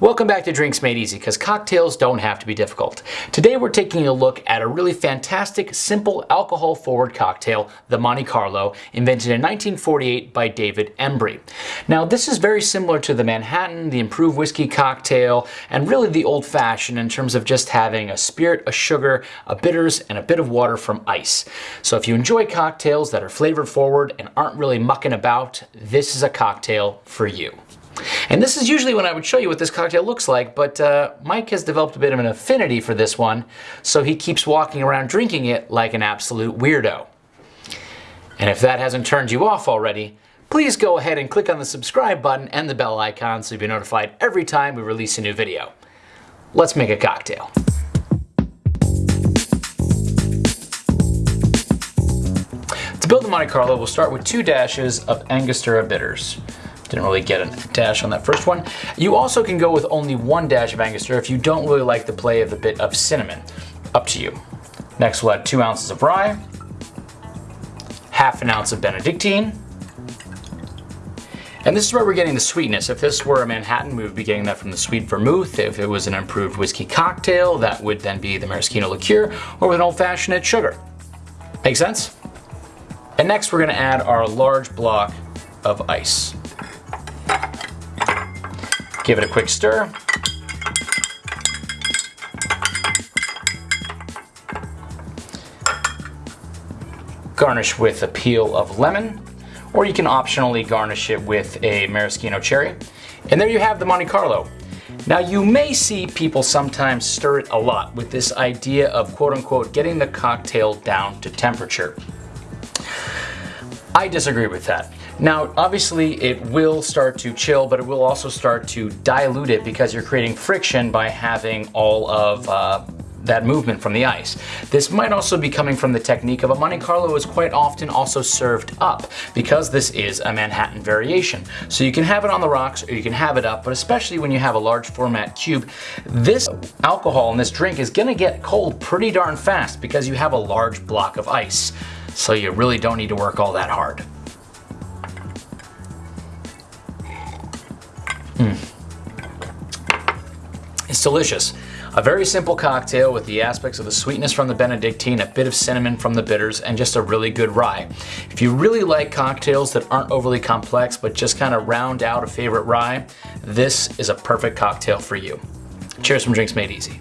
Welcome back to Drinks Made Easy, because cocktails don't have to be difficult. Today we're taking a look at a really fantastic, simple, alcohol-forward cocktail, the Monte Carlo, invented in 1948 by David Embury. Now this is very similar to the Manhattan, the improved whiskey cocktail, and really the old-fashioned in terms of just having a spirit, a sugar, a bitters, and a bit of water from ice. So if you enjoy cocktails that are flavor-forward and aren't really mucking about, this is a cocktail for you. And this is usually when I would show you what this cocktail looks like, but uh, Mike has developed a bit of an affinity for this one, so he keeps walking around drinking it like an absolute weirdo. And if that hasn't turned you off already, please go ahead and click on the subscribe button and the bell icon so you'll be notified every time we release a new video. Let's make a cocktail. To build the Monte Carlo, we'll start with two dashes of Angostura bitters. Didn't really get a dash on that first one. You also can go with only one dash of Angostura if you don't really like the play of a bit of cinnamon. Up to you. Next we'll add two ounces of rye, half an ounce of Benedictine, and this is where we're getting the sweetness. If this were a Manhattan, we would be getting that from the sweet vermouth. If it was an improved whiskey cocktail, that would then be the maraschino liqueur, or with an old-fashioned, it's sugar. Make sense? And next we're gonna add our large block of ice. Give it a quick stir. Garnish with a peel of lemon, or you can optionally garnish it with a maraschino cherry. And there you have the Monte Carlo. Now you may see people sometimes stir it a lot with this idea of quote unquote getting the cocktail down to temperature. I disagree with that. Now, obviously it will start to chill, but it will also start to dilute it because you're creating friction by having all of uh, that movement from the ice. This might also be coming from the technique of a Monte Carlo is quite often also served up because this is a Manhattan variation. So you can have it on the rocks or you can have it up, but especially when you have a large format cube, this alcohol in this drink is gonna get cold pretty darn fast because you have a large block of ice. So you really don't need to work all that hard. Mm. It's delicious. A very simple cocktail with the aspects of the sweetness from the Benedictine, a bit of cinnamon from the bitters, and just a really good rye. If you really like cocktails that aren't overly complex but just kind of round out a favorite rye, this is a perfect cocktail for you. Cheers from Drinks Made Easy.